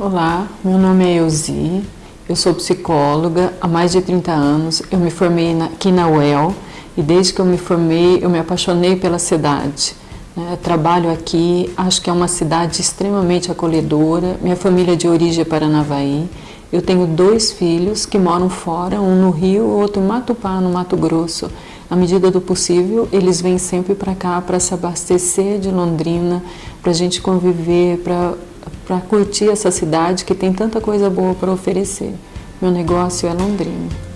Olá, meu nome é Elzi, eu sou psicóloga há mais de 30 anos, eu me formei na, aqui na UEL e desde que eu me formei eu me apaixonei pela cidade. Né? Trabalho aqui, acho que é uma cidade extremamente acolhedora, minha família é de origem é Paranavaí, eu tenho dois filhos que moram fora, um no Rio, outro em Matupá, no Mato Grosso. À medida do possível, eles vêm sempre para cá para se abastecer de Londrina, para a gente conviver, para para curtir essa cidade que tem tanta coisa boa para oferecer. Meu negócio é Londrina.